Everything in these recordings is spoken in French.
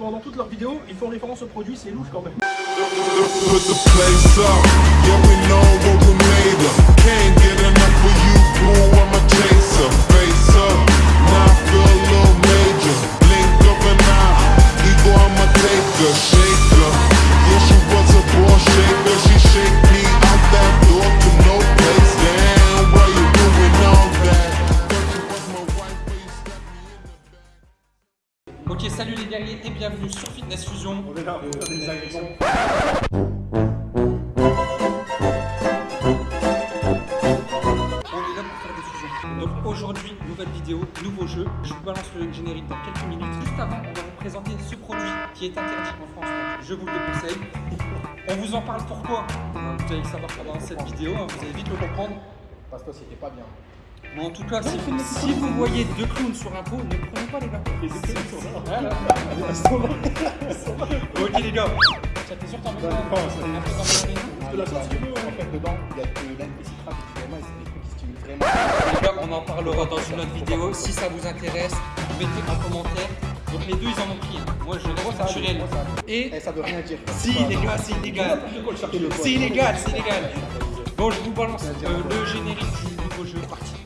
Pendant toutes leurs vidéos, ils font référence au produit, c'est louche quand même. Ok, salut les guerriers et bienvenue sur Fitness Fusion. On est là, on fait des agressions. On est là pour faire des fusions. Donc aujourd'hui, nouvelle vidéo, nouveau jeu. Je vous balance le générique dans quelques minutes. Juste avant, on va vous présenter ce produit qui est interdit en France. Donc je vous le déconseille. On vous en parle pourquoi? Vous allez le savoir pendant cette vidéo, hein, vous allez vite le comprendre. Parce que c'était pas bien. Mais en tout cas, si, si vous voyez deux clowns sur un pot, ne prenez pas les gars. Voilà. Ok les gars. Ça t'es sûr que t'en veux pas la veux, En fait, dedans, il y a de et c'est des trucs qui stimulent vraiment. Les gars, on en parlera dans une autre vidéo. Si ça vous intéresse, mettez un commentaire. Donc les deux, ils en ont pris. Moi, je reste naturel. Et Eh, ça veut rien dire. si les gars, c'est illégal. C'est illégal, c'est illégal. Bon, je vous balance euh, le générique du nouveau jeu. Parti.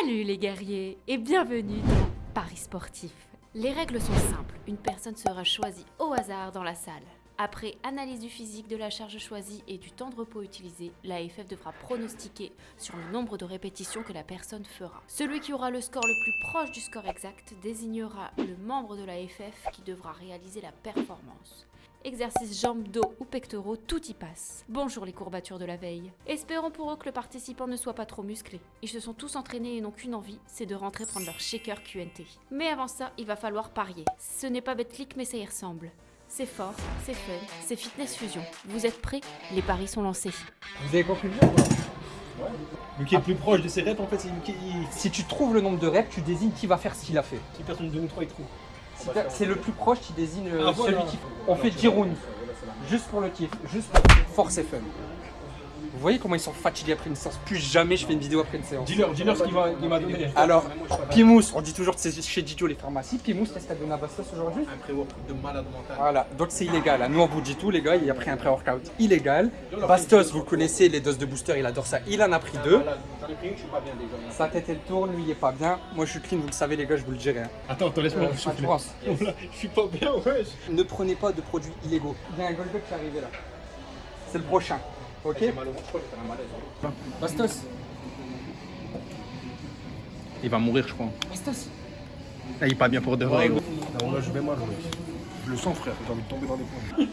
Salut les guerriers et bienvenue dans Paris Sportif. Les règles sont simples, une personne sera choisie au hasard dans la salle. Après analyse du physique, de la charge choisie et du temps de repos utilisé, l'AFF devra pronostiquer sur le nombre de répétitions que la personne fera. Celui qui aura le score le plus proche du score exact désignera le membre de l'AFF qui devra réaliser la performance. Exercices jambes, dos ou pectoraux, tout y passe. Bonjour les courbatures de la veille. Espérons pour eux que le participant ne soit pas trop musclé. Ils se sont tous entraînés et n'ont qu'une envie, c'est de rentrer prendre leur shaker QNT. Mais avant ça, il va falloir parier. Ce n'est pas Betclic mais ça y ressemble. C'est fort, c'est fun, c'est fitness fusion. Vous êtes prêts? Les paris sont lancés. Vous avez compris le jeu ou pas? Le qui est le plus proche de ses reps, en fait, c'est une qui. Si tu trouves le nombre de reps, tu désignes qui va faire ce qu'il a fait. Si personne de nous trois, il trouve. Si C'est le plus proche qui désigne euh, Ah, voilà. celui qui. On fait 10 rounds. Juste pour le kiff. Juste pour force et fun. Vous voyez comment ils sont fatigués après une séance Plus jamais je fais une vidéo après une séance. Dis-leur, dis-leur ce qu'il va- il m'a donné. Alors, Pimous, on dit toujours que c'est chez Didio les pharmacies. Pimous, qu'est-ce que t'as donné à Bastos aujourd'hui Un pré-workout de malade mental. Voilà, donc c'est illégal. hein. Nous, on vous dit tout, les gars, il a pris un pré-workout illégal. Bastos, vous le connaissez, les doses de booster, il adore ça. Il en a pris deux. Malade. J'en ai pris une, je suis pas bien déjà. Sa tête, elle tourne, lui, il est pas bien. Moi, je suis clean, vous le savez, les gars, je vous le dirai. hein. Attends, attends, laisse-moi Euh. Je suis pas bien, wesh. Ne prenez pas de produits illégaux. Il y a un Goldberg qui est arrivé là. C'est le prochain. Ok J'ai mal au ventre, je crois que j'ai fait un malaise. hein. Bastos. Il va mourir, je crois. Bastos. Là, il est pas bien pour de vrai, gros. Non, là, je vais mal. Je le sens, frère, j'ai envie de tomber dans les pommes.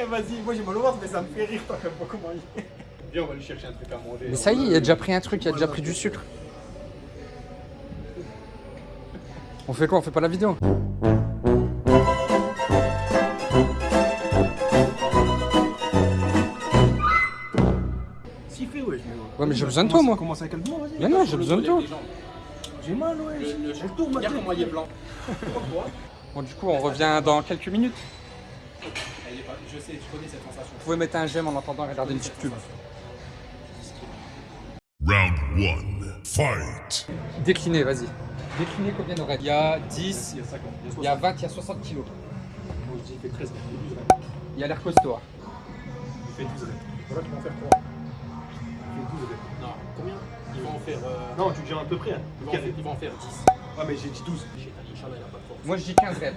Eh, vas-y, moi j'ai mal au ventre, mais ça me fait rire, toi, comme pas comment il est. Viens, on va lui chercher un truc à manger. Mais ça y est, il a déjà pris un truc, il a déjà pris du sucre. On fait quoi? On fait pas la vidéo? J'ai besoin de toi, moi. Commence avec calmement, vas-y. Mais non, j'ai besoin de toi. J'ai mal, wesh. Le, le, ma Regarde comment il est blanc. Bon, du coup, on revient dans quelques minutes. Elle est pas- Je sais, je connais cette sensation. Vous pouvez mettre un j'aime en attendant regarder une petite pub. Round one, fight. Déclinez, vas-y. Déclinez combien de règles Il y a 10, Il y a 50, il y a 60. il y a 20, il y a 60 kilos. Moi, je dis, il fait 13, il fait 12 reps. Il a l'air costaud. hein. Il fait 12 reps. Voilà, tu vas en faire 3. Il fait 12 reps. Non, combien? Ils vont en faire. euh, Non, tu dis à peu près. Hein. Ils vont, en faire, ils vont en faire 10. Ah, mais j'ai dit 12. Inch'Allah, il a pas de force. Moi, je dis 15 reps.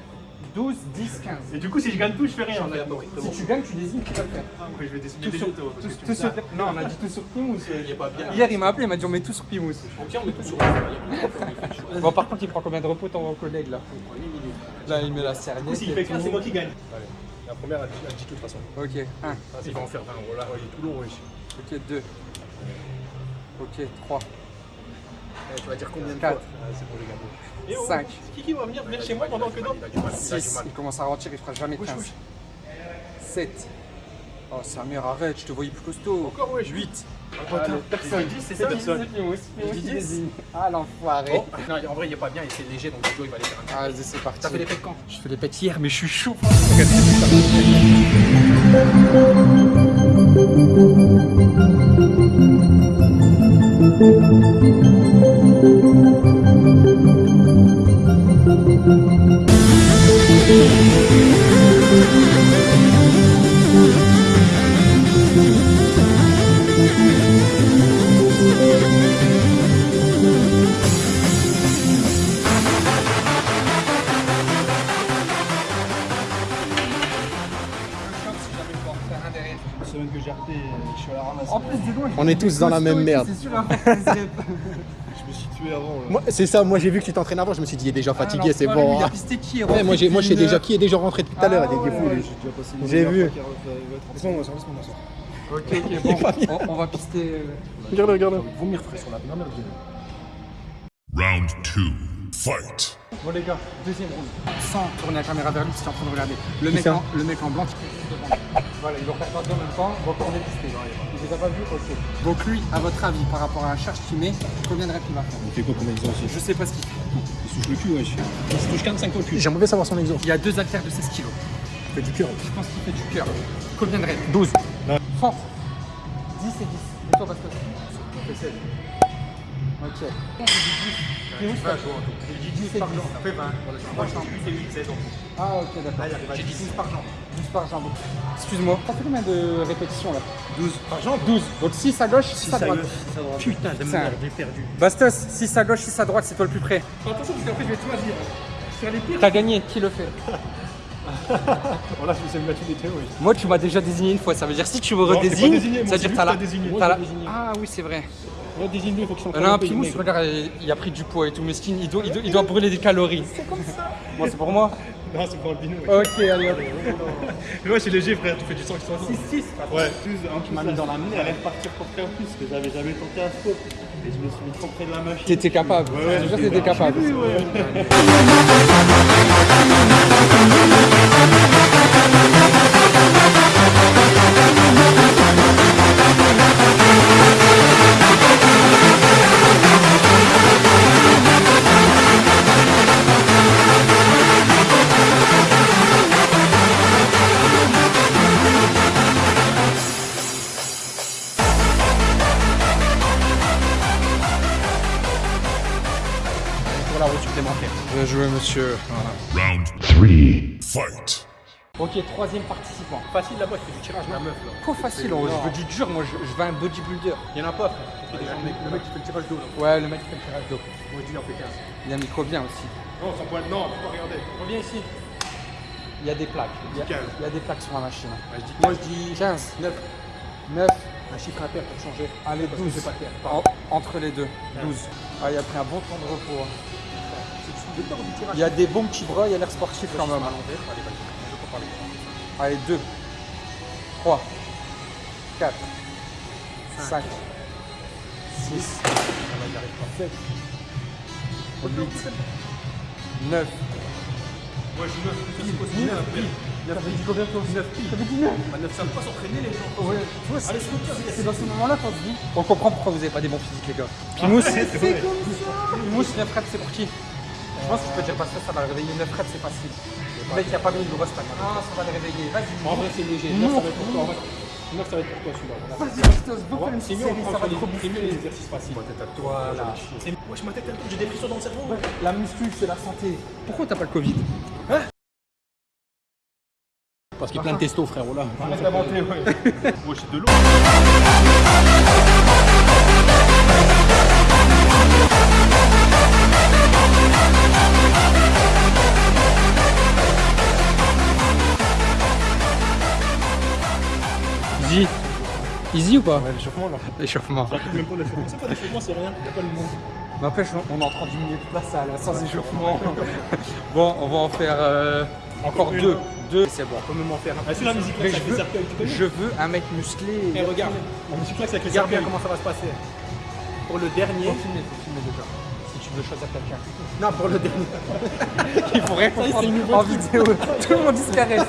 12, 10, 15. Et du coup, si je gagne tout, je fais rien. Il Si tu gagnes, tu désignes qui va le faire. Après, je vais décider Tout des sur, tout- tout non, on a dit tout sur Pimous. Il pas bien. Hier, il m'a appelé, il m'a dit on met tout sur Pimous. Ok, on met tout sur Il il chaud. Bon, par contre, il prend combien de repos ton collègue là? Il prend 8 minutes. Là, il met la serviette. s'il et fait 15, tout. c'est moi qui gagne. Allez. La première, elle dit tout de toute façon. Ok, 1. Il va en faire 20. Voilà, il est tout long, wesh. Ok, 2. Ok, 3. Eh, Tu vas dire combien de Quatre. fois Ah, c'est bon, oh, Cinq. c'est qui qui va venir venir chez moi pendant que d'autres Il a du mal, il a du 6. mal. Il commence à ralentir, il fera jamais Wesh, 15. wesh. 7. Oh, Samir, arrête, je te voyais plus costaud. Encore, wesh. 8. Allez, Personne. j'ai dit, c'est ça, personne. Ah, l'enfoiré. Oh, non, en vrai, il est pas bien et c'est léger donc Joe il va aller faire un Ah, vas-y, c'est parti. T'as fait les pets quand? Je fais les pets hier, mais je suis chaud. thank you Round On est tous dans la même merde. C'est sûr, à faire 15 reps. Je me suis tué avant. Moi, c'est ça, moi j'ai vu que tu t'entraînes avant, je me suis dit, il est déjà fatigué, c'est bon. lui, Il a hein. pisté qui Ouais, moi, j'ai, moi je sais Une- déjà qui est déjà rentré depuis tout à l'heure, Ah, il est fou, Ouais, lui. J'ai J'ai vu. Laisse-moi sortir, laisse-moi sortir. Ok, ok, bon, on, on va pister. euh, Regarde, regarde. Vomir frais sur la dernière vidéo. Round two. Fight. Bon les gars, deuxième round. Sans tourner la caméra vers lui, si tu es en train de regarder. Le mec, en, le mec en blanc qui. Voilà, il va faire pas deux en même temps, donc on est pisté. Il les a pas vus Ok. Donc lui, à votre avis, par rapport à la charge qu'il met, combien de reps il va faire? Il fait quoi comme exercice Je sais pas ce qu'il fait. Il se touche le cul, wesh. Il se touche 45 au cul. J'aimerais bien savoir son exo. Il y a deux haltères de 16 kilos. Il fait du cœur. Je pense qu'il fait du cœur. Combien de reps? 12. Force 10 et 10. Et toi, Pascal? On fait 16. Ok. J'ai dit 10. J'ai dit 10 par jambe. Ça fait 20. Par jambe. Ah, ok, d'accord. J'ai dit 10 par jambe. 10 par jambe. Excuse-moi. T'as fait combien de répétitions là? 12 par jambe 12. Donc 6 à gauche, 6 à droite. Putain, de merde, j'ai perdu. Bastos, 6 à gauche, 6 à droite, c'est toi le plus près. Attention, parce qu'après, je vais tout dire. Sur les pires. T'as gagné, qui le fait? Voilà, je vais me mettre une théories. Moi, tu m'as déjà désigné une fois. Ça veut dire si tu me redésignes, moi, ça veut dire lui t'as la. Moi, j'ai. Ah oui, c'est vrai. Moi, désigne-le, il faut qu'il s'en On a un Pimous, regarde, il a pris du poids et tout, mesquine, il doit, il doit, il doit brûler des calories. C'est comme ça Moi, c'est pour moi Non, c'est pour Albino. ouais. Ok, allez hop. Ouais, c'est léger, frère. Tu fais du 100 qui 6, Ouais. Tu m'as mis dans la merde. J'allais repartir pour faire plus, parce que j'avais jamais tenté un squat. Et je me suis mis trop près de la machine. T'étais capable. Ouais, ouais, j'étais- t'étais capable. Pour monsieur. Round three. Fight. Ok, troisième participant. Facile là-bas, je fais du tirage la meuf là. Trop facile, je veux du dur, moi je, je veux un bodybuilder. Il y en a pas, frère. Il fait des gens, le mec- le mec qui fait le tirage d'eau là. Ouais, le mec qui fait le tirage d'eau. Moi, je dis, il en fait 15. Il y a un micro bien aussi. Non, sans pointe, non, faut pas regarder. Reviens ici. Il y a des plaques. Il y a, 15. il y a des plaques sur la machine. je dis Moi je dis 15, 9, 9, Un chiffre impair pour changer. allez 12. C'est pas terre. En- entre les deux, 12. Ah, il a pris un bon temps de repos. hein. Il y a des bons petits bras, il a l'air sportif quand même. Allez, vas-y. Je peux parler. Allez, 2, 3, 4, 5, 6, 7, 8, 9. Moi, je suis 9. Pile, pile, 9 pile. 9 pile. Combien toi 9 pile. T'avais dit 9 Bah, 9, ça peut pas s'entraîner les gens. Ouais, tu vois, c'est Allez, c'est c'est dans ce moment-là qu'on se dit. On comprend pourquoi vous n'avez pas des bons physiques, les gars. Pimous, Pimous, 9 reps, c'est pour qui pense que tu peux dire parce que ça va le réveiller. 9 reps, c'est facile. Le mec, il a pas mis une grosse. Ah, ça va le réveiller. Vas-y. En vrai, c'est léger. 9, ça va être pour toi. en vrai. 9, ça va être pour toi celui-là. Vas-y, une série, ça va trop c'est mieux les exercices faciles. Voilà. Wesh, ma tête, elle tourne, j'ai des frissons dans le cerveau. La muscu, c'est la santé. Pourquoi t'as pas le Covid? Parce qu'il y a plein de testo, frère, oh là. Arrête d'inventer, ouais. Wesh, c'est de l'eau. Easy ou pas Ouais, l'échauffement là. L'échauffement. J'arrive même pas l'échauffement. C'est pas l'échauffement, c'est rien. Pas le mot. N'empêche, on est en train diminuer toute la salle, sans échauffement. bon, on va en faire euh, encore deux. Deux, c'est bon. On peut même en faire un. Ah, c'est la musique là, Mais je veux, je un mec musclé. Eh, regarde. La musique là, Regarde bien comment ça va se passer? Pour le dernier. Faut filmer, faut filmer déjà. Tu veux choisir quelqu'un. Non, pour le dernier. Il faut rien comprendre en vidéo. Tout le monde disparaît.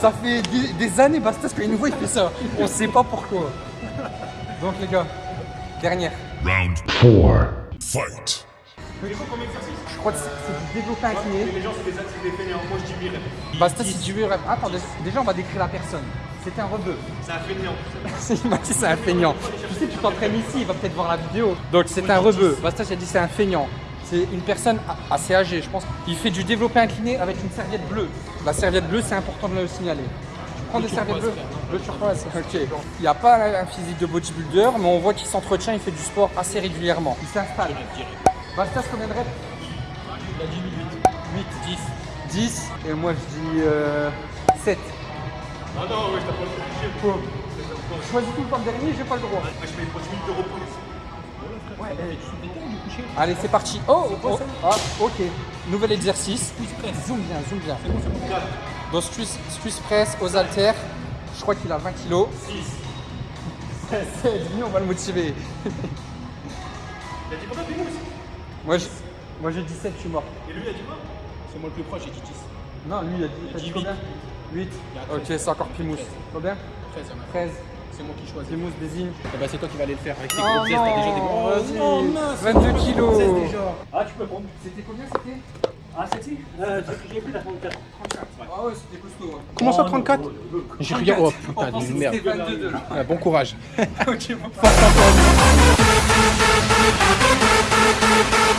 Ça fait des, des années, Bastas, il nous voit, il fait ça. On sait pas pourquoi. Donc les gars, dernière. Round four. Fight. Je crois que c'est du développé incliné. Les gens, c'est des c'est des fainéants. Moi, je dis 1000 reps. Bastas, si tu veux, attends, déjà on va décrire la personne. C'était un rebeu. C'est un fainéant. il m'a dit c'est un feignant. Tu sais, tu t'entraînes ici, il va peut-être voir la vidéo. Donc c'est un rebeu. Bastas il a dit c'est un feignant. C'est une personne assez âgée, je pense. Il fait du développé incliné avec une serviette bleue. La serviette bleue, c'est important de le signaler. Tu prends des serviettes bleues Le turquoise, ok. Il n'y a pas un physique de bodybuilder, mais on voit qu'il s'entretient, il fait du sport assez régulièrement. Il s'installe. Bastas, combien de reps Il a dit 8. 8, 10. 10, et moi je dis euh, 7. Ah non, ouais, je t'ai pas le Choisis tout le temps le dernier, j'ai pas le droit. Moi, je fais une minutes de repos ici. Ouais, Allez, c'est parti. Oh, oh, ah, ok. Nouvel exercice. Zoom bien, zoom bien. Donc, Swiss, Swiss press aux haltères. Je crois qu'il a 20 kilos. 6. 7, lui, on va le motiver. Il a dit combien Pimous Moi, je- moi j'ai 17, je suis mort. Et lui, il a dit quoi? C'est moi le plus proche, j'ai dit 10. Non, lui, il a dit, t'as dit combien? 8. Ok, c'est encore Pimous. Combien 13, il y en a. 13. C'est moi qui choisis. Pimous désigne. Eh ben, c'est toi qui vas aller le faire. Avec tes Oh gros gestes, t'as déjà des gros. vas-y. 22 kilos. Ah, tu peux prendre. C'était combien c'était Ah, c'est-ci euh, J'ai pris la 34. Ah ouais, c'était costaud. hein. Comment ça, 34 J'ai rien. Oh putain pensait de merde. c'était 22 là. Ouais, Bon courage. Ok, bon. J'ai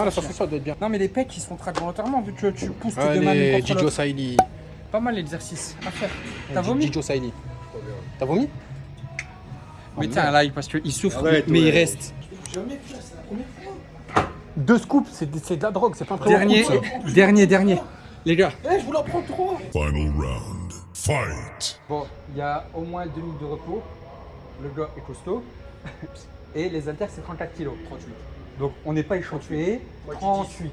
Non, la sensation doit être bien. Non, mais les pecs, ils se contractent volontairement vu que tu pousses tes deux Allez, mains contre Gijo. Saili. Pas mal l'exercice à faire. T'as vomi Gijo Saili. T'as vomi Mettez un like parce qu'il souffre, Arrête, mais il reste. Deux scoops, c'est de la drogue, c'est pas un Dernier, dernier, dernier. Les gars, Final round. Fight. bon, il y a au moins deux minutes de repos. Le gars est costaud. Et les haltères, c'est 34 kilos. 38. Donc on n'est pas échantillé. 38.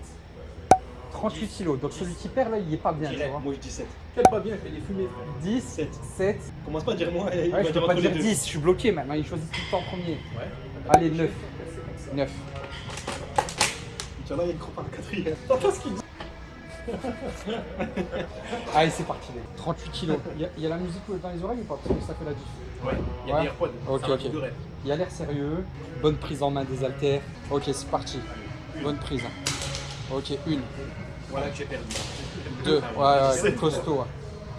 38 kilos. Donc celui qui perd là, il est pas bien. Tu vois. Moi, je dis 7. Quel pas bien, je fais des fumées, frère. 10, 7. 7. Commence pas à dire moi, il Ouais, va je dire peux pas dire les deux. 10, je suis bloqué maintenant. Il choisit tout le temps en premier. Ouais. Allez, 9. 9. Inch'Allah, il croit pas le quatrième. T'entends ce qu'il dit? Allez, c'est parti. 38 kilos. Il y, a, il y a la musique dans les oreilles ou pas? Parce que ça fait la diff. Ouais, il y a Ouais. des AirPods. Ok, ça ok. Il a l'air sérieux. Bonne prise en main des haltères. Ok, c'est parti. Bonne prise. Ok, une, Voilà que j'ai perdu. deux. Ah Ouais, ouais, costaud. ouais.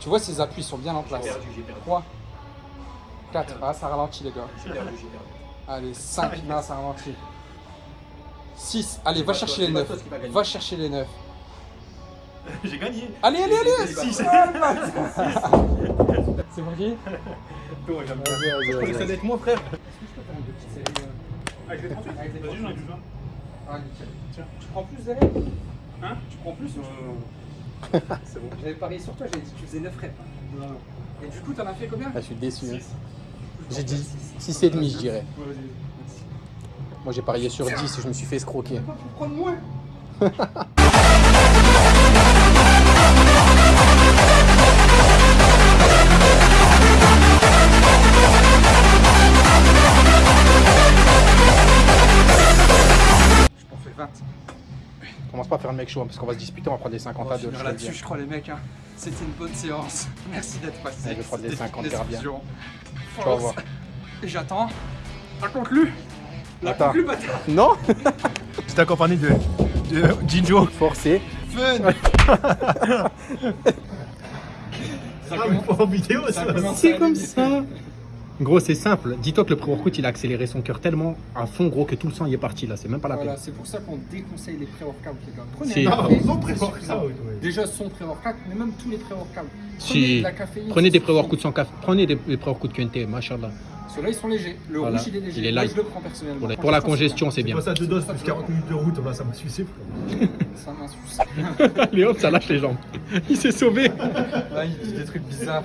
Tu vois, ses appuis sont bien en place. J'ai perdu, j'ai perdu. 3, 4. Ah, ça ralentit, les gars. J'ai perdu, j'ai perdu. Allez, 5. Non, ça ralentit. 6. Allez, va chercher toi, les c'est pas 9. toi qui va gagner. Va chercher les 9. J'ai gagné. Allez, allez, allez Six. C'est parti Toi, j'aime bien. Vas-y, vas-y, Je vas-y. connaissais d'être moi, frère. Ah, je vais 38. Avec des Vas-y, j'en ai petits- besoin. Ah, nickel. Tu prends plus, Zéré Hein Tu prends plus ou C'est bon. J'avais parié sur toi, j'avais dit que tu faisais 9 reps. hein. Et du coup, t'en as fait combien Ah, je suis déçu. hein. J'ai dit 6,5 je dirais. Moi j'ai parié sur 10 et je me suis fait escroquer. Pas pour prendre moins 20. Commence pas à faire le mec chaud hein, parce qu'on va se disputer, on va prendre des 50 On à va 2. finir là-dessus, je crois, les mecs. hein. C'était une bonne séance. Merci d'être passé. Ouais, je vais prendre des C'était 50 une bien. discussion. Tu vas voir. Et j'attends. La conclue La Attends. bâtard Non J'étais accompagné de, de Jinjo. Forcé. Ça commence- en vidéo, ça commence à aller. Gros, c'est simple. Dis-toi que le pré-workout, il a accéléré son cœur tellement à fond, gros, que tout le sang y est parti là. C'est même pas la Voilà, peine. c'est pour ça qu'on déconseille les pré-workouts, les gars. Prenez Si. un Non, café, pré-workout, suffisant. ouais. Déjà son pré-workout, mais même tous les pré-workouts. Prenez Si. de la caféine. Prenez des pré-workouts sans café. Prenez des, pré-workouts QNT, machallah. Ceux-là, ils sont légers. Le Voilà. rouge, il est léger. Il est Moi, light. je le prends personnellement. Pour la, pour la congestion, c'est bien. pas ça deux doses plus 40 minutes de route, bah, ça m'a suicé. frère. Ça. Allez hop, ça lâche les jambes. Il s'est sauvé. Là, il dit des trucs bizarres.